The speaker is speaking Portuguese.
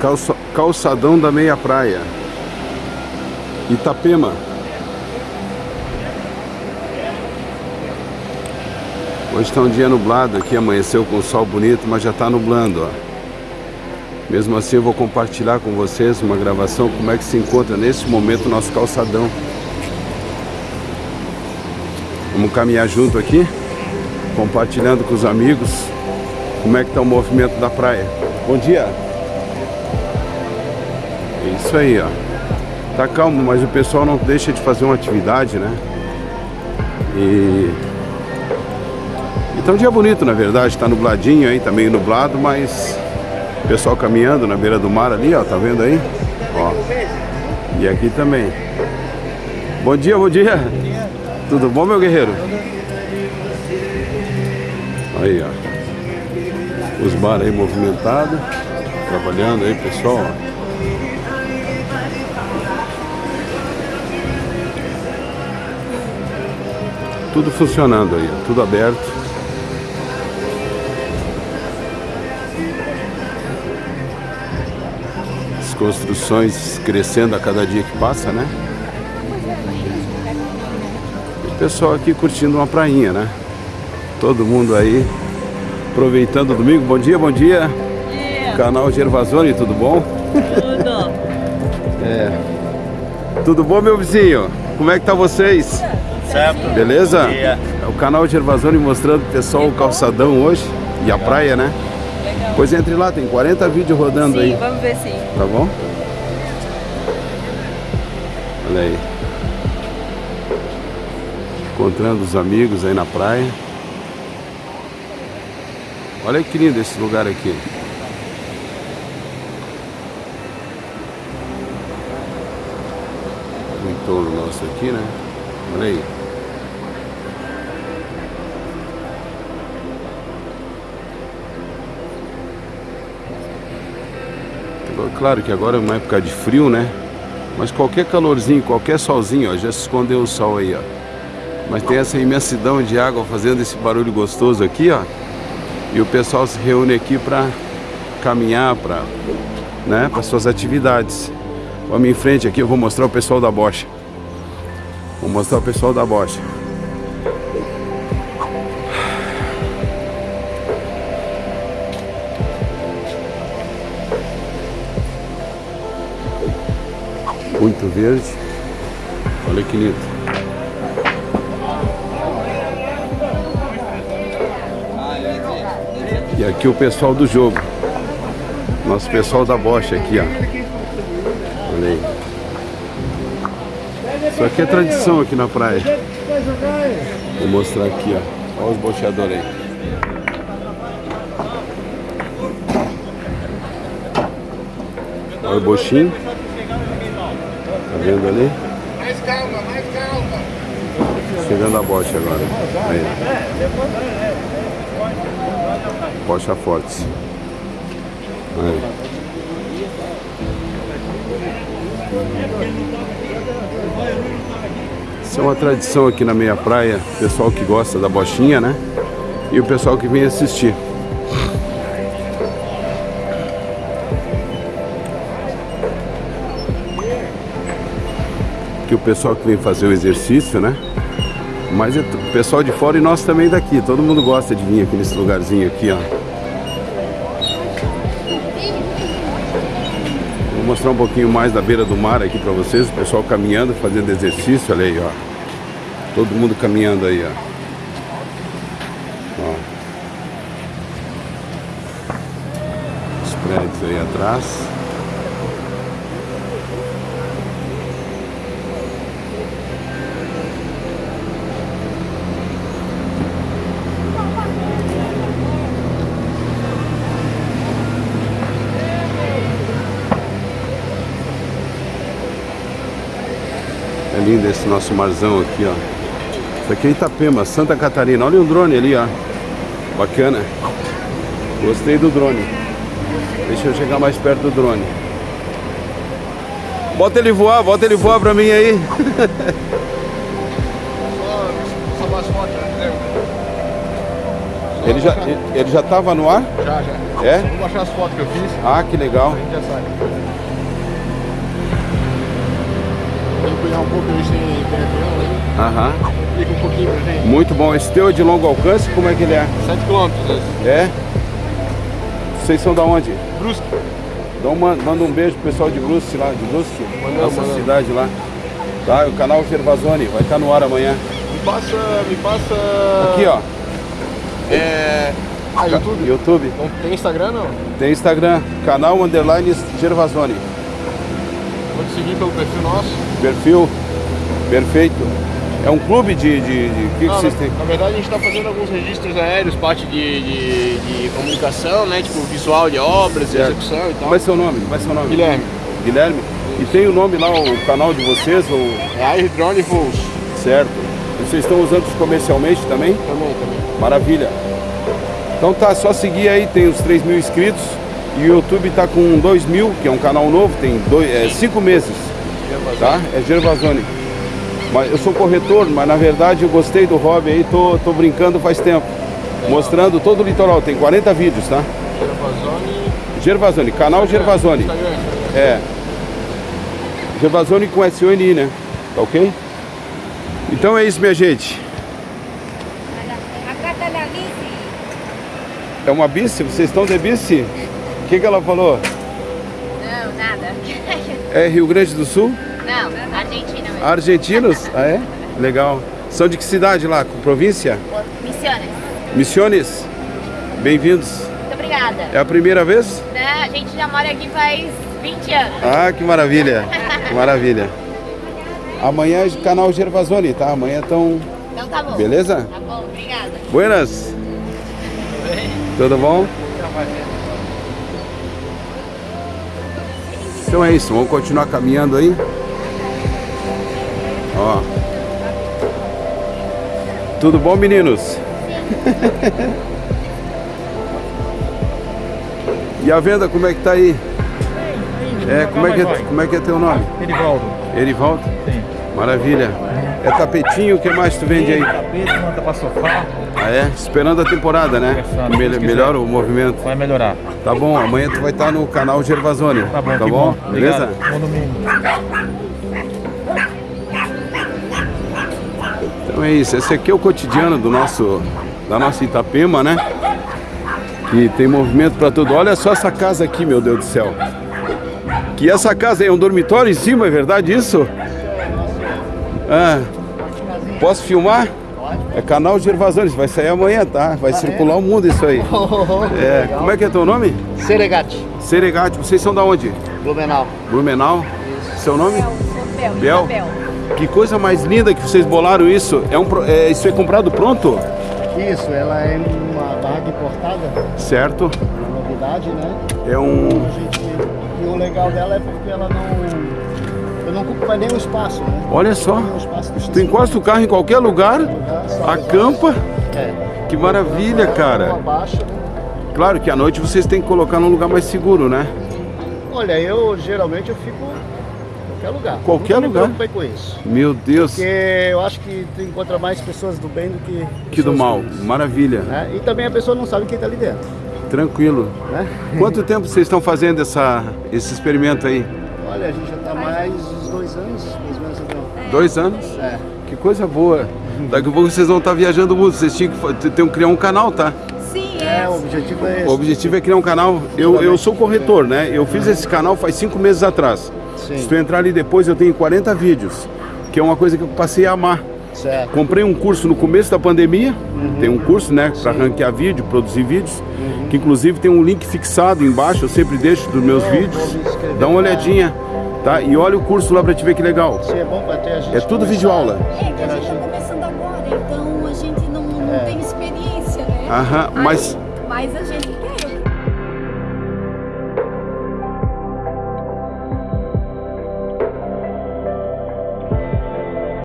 Calça, calçadão da meia praia. Itapema. Hoje está um dia nublado aqui, amanheceu com sol bonito, mas já está nublando, ó. Mesmo assim eu vou compartilhar com vocês uma gravação como é que se encontra nesse momento o nosso calçadão. Vamos caminhar junto aqui, compartilhando com os amigos como é que está o movimento da praia. Bom dia! É isso aí, ó. Tá calmo, mas o pessoal não deixa de fazer uma atividade, né? E... Então dia bonito, na verdade, tá nubladinho aí, tá meio nublado, mas Pessoal caminhando na beira do mar ali, ó, tá vendo aí? Ó. E aqui também. Bom dia, bom dia. Tudo bom, meu guerreiro? Aí, ó. Os bar aí movimentados. Trabalhando aí, pessoal, ó. Tudo funcionando aí, tudo aberto. construções crescendo a cada dia que passa, né? E o pessoal aqui curtindo uma prainha, né? Todo mundo aí aproveitando o domingo. Bom dia, bom dia. Bom dia. Canal Gervasoni, tudo bom? Tudo. é. Tudo bom, meu vizinho? Como é que tá vocês? Certo. Beleza? Bom dia. É o canal Gervasoni mostrando o pessoal o calçadão hoje e a praia, né? Legal. Pois entre lá, tem 40 vídeos rodando Sim, aí. vamos ver sim. Tá bom? Olha aí. Encontrando os amigos aí na praia. Olha que lindo esse lugar aqui. O entorno nosso aqui, né? Olha aí. Claro que agora é uma época de frio, né? Mas qualquer calorzinho, qualquer solzinho, ó, já se escondeu o sol aí, ó. Mas tem essa imensidão de água fazendo esse barulho gostoso aqui, ó. E o pessoal se reúne aqui para caminhar, para né, para suas atividades. Vamos em frente aqui, eu vou mostrar o pessoal da bocha. Vou mostrar o pessoal da bocha. Muito verde. Olha que lindo. E aqui o pessoal do jogo. Nosso pessoal da bocha aqui, ó. Olha aí. Isso aqui é tradição aqui na praia. Vou mostrar aqui, ó. Olha os bocheadores aí. Olha o bochinho. Tá vendo ali? Mais calma, mais calma. Chegando a bocha agora. Aí. Bocha forte. Aí. Isso é uma tradição aqui na meia praia, pessoal que gosta da bochinha, né? E o pessoal que vem assistir. Aqui o pessoal que vem fazer o exercício, né? Mas é o pessoal de fora e nós também daqui. Todo mundo gosta de vir aqui nesse lugarzinho aqui, ó. Vou mostrar um pouquinho mais da beira do mar aqui pra vocês. O pessoal caminhando, fazendo exercício. Olha aí, ó. Todo mundo caminhando aí, ó. ó. Os prédios aí atrás. Lindo esse nosso marzão aqui, ó. Isso aqui é Itapema, Santa Catarina. Olha o drone ali, ó. Bacana. Gostei do drone. Deixa eu chegar mais perto do drone. Bota ele voar, bota ele voar pra mim aí. Ele já, ele já tava no ar? Já, já. É? Vou baixar as fotos que eu fiz, Ah, que legal. a gente já. Cuidar um pouco, a gente tem, né? Aham. Explica um pouquinho pra gente. Muito bom. Esse teu é de longo alcance, como é que ele é? 7 km, É? Vocês são da onde? Brusque. Dá uma, manda um beijo pro pessoal de Brusque lá, de Brusque, Mandamos, essa mandamos. cidade lá. Tá, o canal Gervasoni, vai estar no ar amanhã. Me passa, me passa... Aqui, ó, É... Ah, YouTube? YouTube. Não tem Instagram, não? Tem Instagram, canal underline Gervasoni. Vou te seguir pelo perfil nosso. Perfil, perfeito. É um clube de... de, de- o que, que Não, vocês na, têm? na verdade, a gente está fazendo alguns registros aéreos, parte de, de, de comunicação, né? Tipo, visual de obras, Certo. execução e tal. Como é seu nome? Como é seu nome? Guilherme, Guilherme? E tem o nome lá, o canal de vocês, ou... é Air Drone Voos. certo? E vocês estão usando isso comercialmente também? Também, também. Maravilha. Então tá, só seguir aí, tem os 3 mil inscritos. E o YouTube tá com 2 mil, que é um canal novo, tem 5 meses, tá? É Gervasoni. Mas eu sou corretor, mas na verdade eu gostei do hobby aí, tô, tô brincando faz tempo. Mostrando todo o litoral, tem 40 vídeos, tá? Gervasoni. Gervasoni, canal Gervasoni. Instagram. É. Gervasoni com S-O-N-I, né? Tá ok? Então é isso, minha gente. É uma bici? Vocês estão de bici? O que, que ela falou? Não. É Rio Grande do Sul? Não, Argentina mesmo. Argentinos? Ah, é? Legal. São de que cidade lá? Província? Missiones. Missiones? Bem-vindos. Muito obrigada. É a primeira vez? Né, A gente já mora aqui faz 20 anos. Ah, que maravilha. Que maravilha. Amanhã é canal Gervasoni, tá? Amanhã estão... Então tá bom. Beleza? Tá bom, obrigada. Buenas. Tudo bom? Então é isso, vamos continuar caminhando aí. Ó. Tudo bom, meninos? e a venda, como é que tá aí? É, como é que é, como é, que é teu nome? Erivaldo. Erivaldo? Sim. Maravilha. É tapetinho, o que mais tu vende aí? Tapete, manta pra sofá, Ah, é? Esperando a temporada, né? Conversando, Mel- melhora o movimento. vai melhorar. Tá bom, amanhã tu vai estar no canal Gervasoni. Tá bom, tá bom? bom. Beleza? Bom domingo. Então é isso, esse aqui é o cotidiano do nosso, da nossa Itapema, né? Que tem movimento para tudo. Olha só essa casa aqui, meu Deus do céu. Que essa casa é um dormitório em cima, é verdade isso? Ah, posso filmar? É canal Gervasoni, vai sair amanhã, tá? Vai circular o mundo isso aí. É, como é que é teu nome? Seregate, Seregate, vocês são da onde? Blumenau. Blumenau? Seu nome? Bel, Bel? Bel. Que coisa mais linda que vocês bolaram isso. É um, é, isso é comprado pronto? Isso, ela é uma barraca importada, Certo? uma novidade, né? É um. A gente, e o legal dela é porque ela não, eu não ocupa nenhum espaço, né? Olha só. Tu encosta o carro em qualquer lugar, acampa. É. Que maravilha, cara. baixa, né? Claro que à noite vocês têm que colocar num lugar mais seguro, né? Olha, eu geralmente eu fico em qualquer lugar. Qualquer Nunca lugar? Me com isso. Meu Deus, Porque eu acho que tu encontra mais pessoas do bem do que que do mal. Né? né? E também a pessoa não sabe quem está ali dentro. Tranquilo. Né? Quanto tempo vocês estão fazendo essa, esse experimento aí? Olha, a gente já mais uns dois anos, mais ou menos. Então. Dois anos? É. Que coisa boa. Daqui a pouco vocês vão estar viajando o mundo. Vocês tinham que ter um- criar um canal, tá? Sim, É, é. o objetivo é esse. O objetivo é criar um canal. Eu, eu sou corretor, né? Eu fiz esse canal faz cinco meses atrás. Sim. Se tu entrar ali depois, eu tenho 40 vídeos. Que é uma coisa que eu passei a amar. Certo. Comprei um curso no começo da pandemia. Tem um curso, né? Para ranquear vídeo, produzir vídeos. Que inclusive tem um link fixado embaixo. Eu sempre deixo dos meus Eu vídeos. Dá uma lá. olhadinha. Tá? E olha o curso lá para te ver que legal. Sim, é bom para ter a gente. É tudo começar vídeo aula. É que a gente está começando agora, então a gente não, não É. tem experiência, né? Aham, mas mas a gente quer